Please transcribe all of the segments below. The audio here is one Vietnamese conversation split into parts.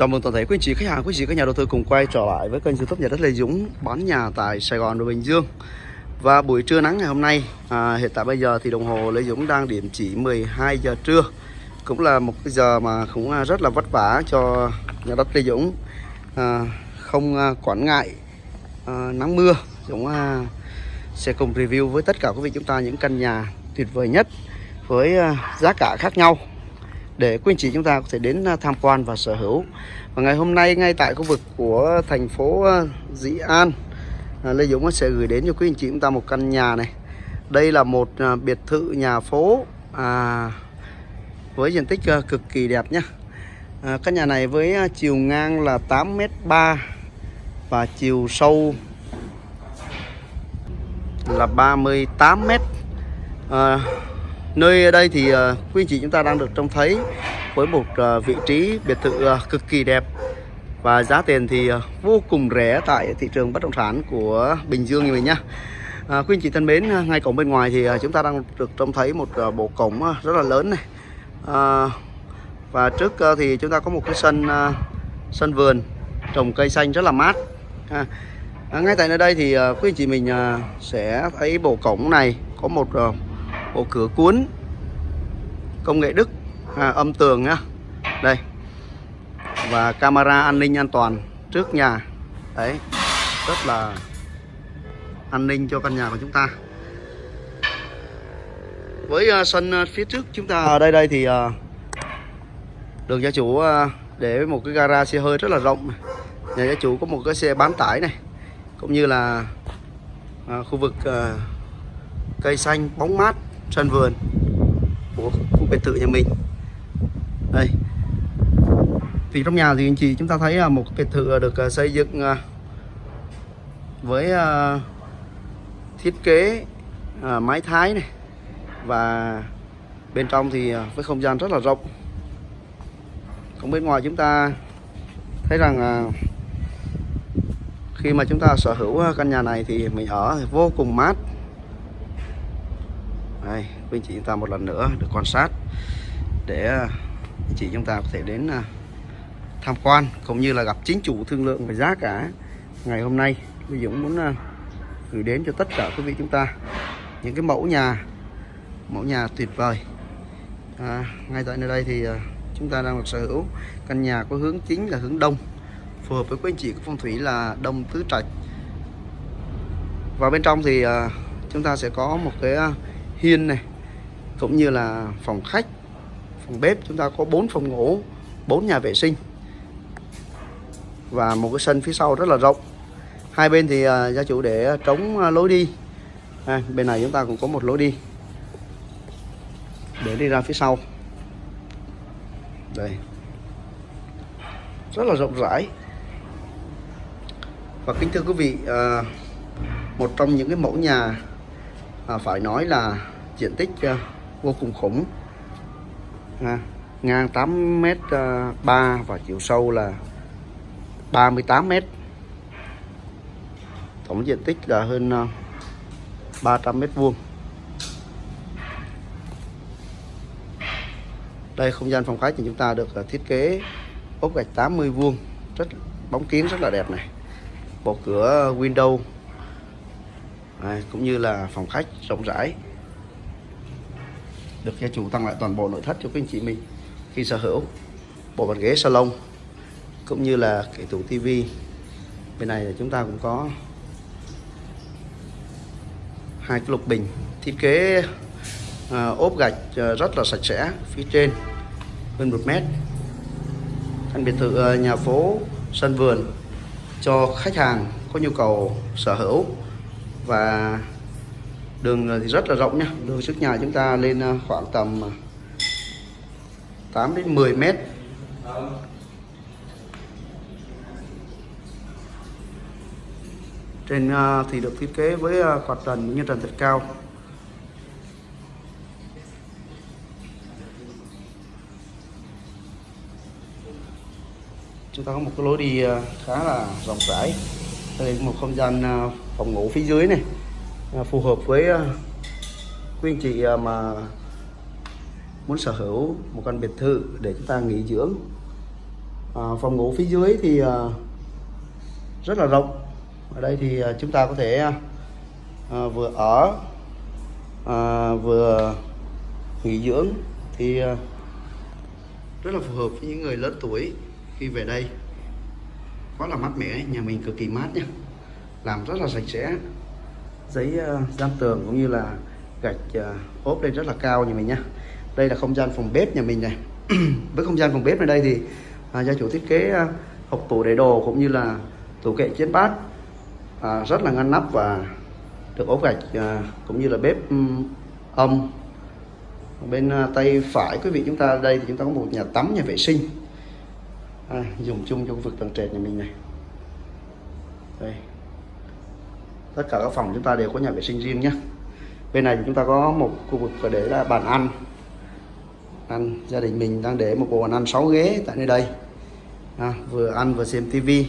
Chào mừng toàn thể quý anh chị khách hàng, quý anh chị các nhà đầu tư cùng quay trở lại với kênh youtube nhà đất Lê Dũng bán nhà tại Sài Gòn và Bình Dương. Và buổi trưa nắng ngày hôm nay, à, hiện tại bây giờ thì đồng hồ Lê Dũng đang điểm chỉ 12 giờ trưa. Cũng là một cái giờ mà cũng à, rất là vất vả cho nhà đất Lê Dũng. À, Không à, quản ngại à, nắng mưa Dũng à, sẽ cùng review với tất cả quý vị chúng ta những căn nhà tuyệt vời nhất với à, giá cả khác nhau để quý anh chị chúng ta có thể đến à, tham quan và sở hữu. Và ngày hôm nay ngay tại khu vực của thành phố à, Dĩ An à, Lê Dũng sẽ gửi đến cho quý anh chị chúng ta một căn nhà này. Đây là một biệt thự nhà phố à, với diện tích cực kỳ đẹp nhé à, căn nhà này với chiều ngang là 8m3 và chiều sâu là 38m à, Nơi đây thì ờ, quý anh chị chúng ta đang được trông thấy với một ờ, vị trí biệt thự ờ, cực kỳ đẹp và giá tiền thì vô cùng rẻ tại thị trường bất động sản của Bình Dương như mình nhá. À, quý anh chị thân mến, ngay cổng bên ngoài thì chúng ta đang được trông thấy một bộ cổng rất là lớn này. À, và trước thì chúng ta có một cái sân sân vườn trồng cây xanh rất là mát. À, ngay tại nơi đây thì quý anh chị mình sẽ thấy bộ cổng này có một bộ cửa cuốn. Công nghệ Đức à, âm tường nhá. Đây. Và camera an ninh an toàn trước nhà. Đấy rất là an ninh cho căn nhà của chúng ta. Với uh, sân uh, phía trước chúng ta ở đây đây thì uh, đường gia chủ uh, để một cái gara xe hơi rất là rộng. Nhà gia chủ có một cái xe bán tải này cũng như là uh, khu vực uh, cây xanh bóng mát sân vườn. Của khu biệt thự nhà mình. Đây. Thì trong nhà thì anh chị chúng ta thấy là một biệt thự được à, xây dựng à, với à, thiết kế mái thái này. Và bên trong thì với không gian rất là rộng. Còn bên ngoài chúng ta thấy rằng khi mà chúng ta sở hữu căn nhà này thì mình ở vô cùng mát với quý anh chị chúng ta một lần nữa được quan sát để à, anh chị chúng ta có thể đến à, tham quan cũng như là gặp chính chủ thương lượng về giá cả ngày hôm nay. Bây Dũng muốn à, gửi đến cho tất cả quý vị chúng ta những cái mẫu nhà mẫu nhà tuyệt vời. À, ngay tại nơi đây thì chúng ta đang được sở hữu căn nhà có hướng chính là hướng đông phù hợp với quý anh chị của phong thủy là đông tứ trạch. Và bên trong thì chúng ta sẽ có một cái hiên này cũng như là phòng khách phòng bếp chúng ta có 4 phòng ngủ 4 nhà vệ sinh. Và một cái sân phía sau rất là rộng. Hai bên thì uh, gia chủ để trống uh, lối đi. À, bên này chúng ta cũng có một lối đi để đi ra phía sau. Đây. Rất là rộng rãi. Và kính thưa quý vị uh, một trong những cái mẫu nhà à, phải nói là diện tích uh, vô cùng khủng. À, ngang 8 m uh, 3 và chiều sâu là 38 m tổng diện tích là hơn ờ, 300 m vuông. Đây không gian phòng khách thì chúng ta được ờ, thiết kế ốp gạch 80 vuông rất bóng kiến rất là đẹp này. Bộ cửa ờ, window. À, cũng như là phòng khách rộng rãi được gia chủ tặng lại toàn bộ nội thất cho các anh chị mình khi sở hữu. Bộ bàn ghế salon cũng như là cái tủ tivi. Bên này là chúng ta cũng có hai cái lục bình thiết kế à, ốp gạch à, rất là sạch sẽ phía trên hơn một mét. Căn biệt thự à, nhà phố sân vườn cho khách hàng có nhu cầu sở hữu và đường thì rất là rộng nhá. Đường trước nhà chúng ta lên à, khoảng tầm à, 8 đến 10 mét. Trên à, thì được thiết kế với quạt trần như trần thật cao. Chúng ta có một cái lối đi khá là rộng rãi. Đây là một không gian phòng ngủ phía dưới này. À, phù hợp với à, quý anh chị à, mà muốn sở hữu một căn biệt thự để chúng ta nghỉ dưỡng. À, phòng ngủ phía dưới thì rất là rộng. Ở đây thì chúng ta có thể à, vừa ở à, vừa nghỉ dưỡng thì à, rất là phù hợp với những người lớn tuổi khi về đây. Quá là mát mẻ nhà mình cực kỳ mát nhá làm rất là sạch sẽ giấy ờ, dán tường cũng như là gạch ờ, ốp lên rất là cao nhà mình nhá. Đây là không gian phòng bếp nhà mình này. Với không gian phòng bếp này đây thì à, gia chủ thiết kế uh, hộp tủ để đồ cũng như là tủ kệ chén bát à, rất là ngăn nắp và được ốp gạch cũng như là bếp um, âm bên tay phải quý vị chúng ta đây thì chúng ta có một nhà tắm nhà vệ sinh. À, dùng chung cho khu vực tầng trệt nhà mình này. Đây tất cả các phòng chúng ta đều có nhà vệ sinh riêng nhé. Bên này chúng ta có một khu vực để là bàn ăn. Ăn gia đình mình đang để một bộ bàn ăn 6 ghế tại nơi đây. À, vừa ăn vừa xem tivi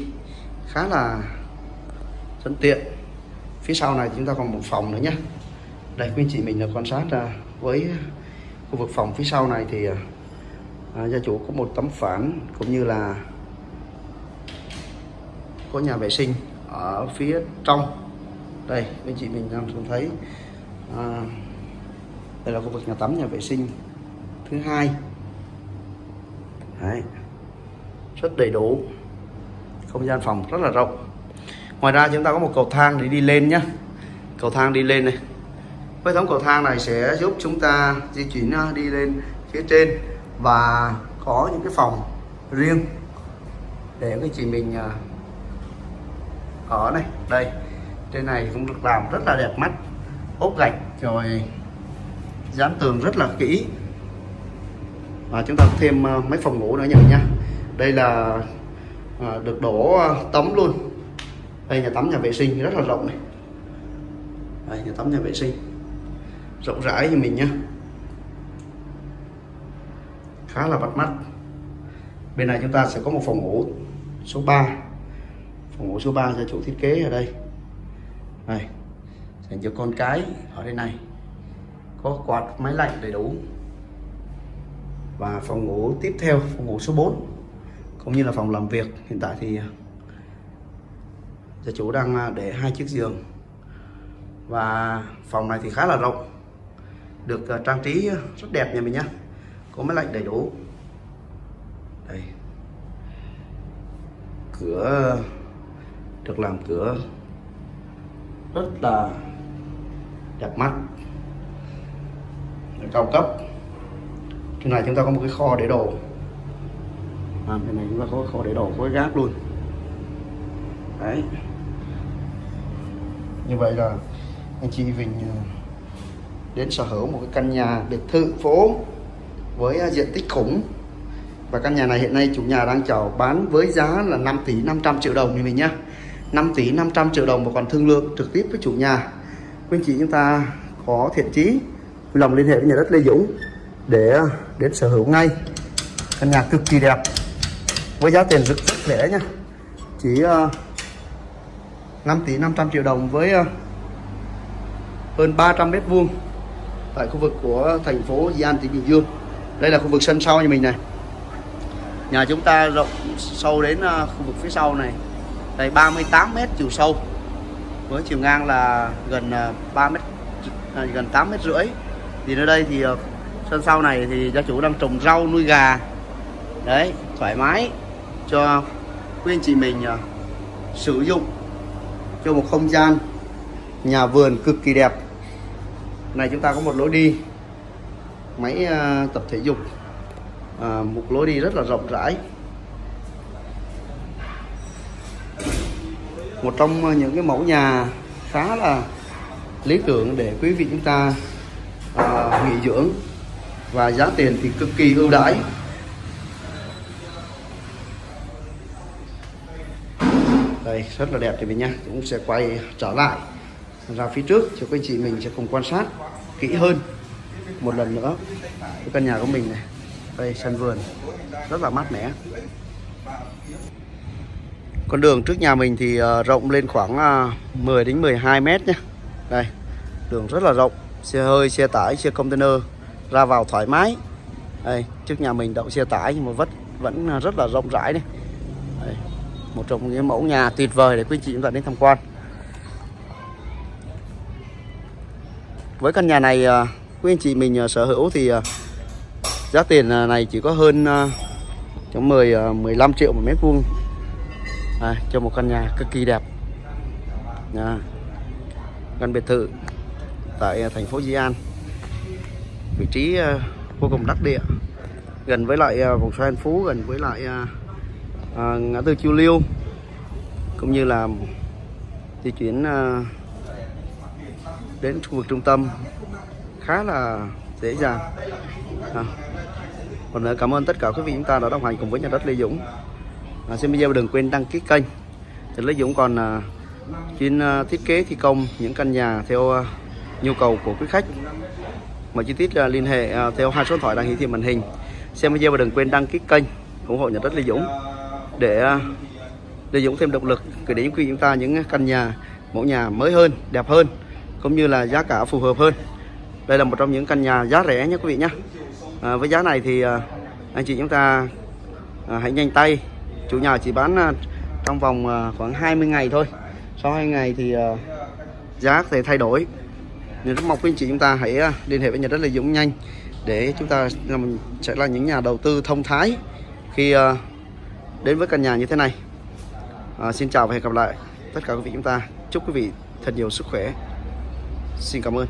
khá là thuận tiện. Phía sau này chúng ta còn một phòng nữa nhé. Đây quý chị mình là quan sát à, với khu vực phòng phía sau này thì à, à, gia chủ có một tấm phản cũng như là có nhà vệ sinh ở phía trong đây anh chị mình đang thường thấy à, đây là khu vực nhà tắm nhà vệ sinh thứ hai. Đấy. rất đầy đủ. Không gian phòng rất là rộng. Ngoài ra chúng ta có một cầu thang để đi lên nhé cầu thang đi lên này. Hệ thống cầu thang này sẽ giúp chúng ta di chuyển à, đi lên phía trên và có những cái phòng riêng để cái chị mình à, ở này. Đây trên này cũng được làm rất là đẹp mắt ốp gạch. Rồi dán tường rất là kỹ. Và chúng ta thêm ờ, mấy phòng ngủ nữa nhỉ nha. Đây là à, được đổ ờ, tấm luôn. Đây nhà tắm nhà vệ sinh rất là rộng này. Đây nhà tắm nhà vệ sinh. Rộng rãi như mình nhé khá là bắt mắt. Bên này chúng ta sẽ có một phòng ngủ số 3 phòng ngủ số 3 cho chủ thiết kế ở đây đây dành cho con cái ở đây này. Có quạt, máy lạnh đầy đủ. Và phòng ngủ tiếp theo, phòng ngủ số 4 cũng như là phòng làm việc. Hiện tại thì à, gia chủ đang à, để hai chiếc giường. Và phòng này thì khá là rộng, được à, trang trí rất đẹp nhà mình nhé có máy lạnh đầy đủ. Đây. Cửa, được làm cửa rất là đẹp mắt. Cao cấp. Trên này chúng ta có một cái kho để đồ. À, bên này chúng ta có kho để đồ có cái gác luôn. Đấy. Như vậy là anh chị Vinh ờ, đến sở hữu một cái căn nhà biệt thự phố với ờ, diện tích khủng. Và căn nhà này hiện nay chủ nhà đang chào bán với giá là 5 tỷ 500 triệu đồng như mình nhá. 5 tỷ 500 triệu đồng và còn thương lượng trực tiếp với chủ nhà. Quý anh chị chúng ta có thiện chí lòng liên hệ với nhà đất Lê Dũng để đến sở hữu ngay. Căn nhà cực kỳ đẹp, với giá tiền rất rất rẻ nha. Chỉ ờ, 5 tỷ 500 triệu đồng với ờ, hơn 300 mét vuông tại khu vực của thành phố Di An, tỉnh Bình Dương. Đây là khu vực sân sau nhà mình này. Nhà chúng ta rộng sâu đến ờ, khu vực phía sau này đây 38 mét chiều sâu. Với chiều ngang là gần ờ, 3 mét à, gần 8 mét rưỡi. Thì nơi đây thì ờ, sân sau này thì gia chủ đang trồng rau nuôi gà. Đấy thoải mái cho quý anh chị mình uh, sử dụng cho một không gian nhà vườn cực kỳ đẹp. Này chúng ta có một lối đi máy uh, tập thể dục. À, một lối đi rất là rộng rãi. Một trong những cái mẫu nhà khá là lý tưởng để quý vị chúng ta à, nghỉ dưỡng. Và giá tiền thì cực kỳ ưu đãi. Đây rất là đẹp thì mình nha cũng sẽ quay trở lại ra phía trước cho quý chị mình sẽ cùng quan sát kỹ hơn một lần nữa cái căn nhà của mình này. Đây sân vườn rất là mát mẻ con đường trước nhà mình thì ờ, rộng lên khoảng ờ, 10 đến 12 mét nhé đây đường rất là rộng xe hơi xe tải xe container ra vào thoải mái. Đây trước nhà mình đậu xe tải nhưng mà vẫn vẫn ờ, rất là rộng rãi này Đây, một trong những mẫu nhà tuyệt vời để quý chị chúng ta đến tham quan. Với căn nhà này quý anh chị mình sở hữu thì giá tiền này chỉ có hơn trong 10 15 triệu một mét vuông à, cho một căn nhà cực kỳ đẹp. Nhà căn biệt thự tại à, thành phố Di An. Vị trí uh, vô cùng đắc địa. Gần với lại uh, vòng xoay An Phú gần với lại uh, ngã tư Chiêu Liêu cũng như là di chuyển đến khu vực trung tâm. Khá là dễ dàng. À. còn nữa cảm ơn tất cả quý vị chúng ta đã đồng hành cùng với nhà đất Lê Dũng à, xem video đừng quên đăng ký kênh. Thì Lê Dũng còn à, chuyên à, thiết kế thi công những căn nhà theo à, nhu cầu của quý khách. Mọi chi tiết à, liên hệ à, theo hai số điện thoại đang hiển thị màn hình. Xem video và đừng quên đăng ký kênh ủng hộ nhà đất Lê Dũng để à, Lê Dũng thêm động lực gửi đến quý chúng ta những căn nhà mẫu nhà mới hơn đẹp hơn cũng như là giá cả phù hợp hơn. Đây là một trong những căn nhà giá rẻ nhé quý vị nhé. À, với giá này thì à, anh chị chúng ta à, hãy nhanh tay chủ nhà chỉ bán à, trong vòng à, khoảng 20 ngày thôi. Sau 2 ngày thì à, giá sẽ thay đổi. Nên rất mong quý anh chị chúng ta hãy liên hệ với nhà đất Lê Dũng nhanh để chúng ta làm- sẽ là những nhà đầu tư thông thái khi đến với căn nhà như thế này. À, xin chào và hẹn gặp lại tất cả quý vị chúng ta. Chúc quý vị thật nhiều sức khỏe. Xin cảm ơn.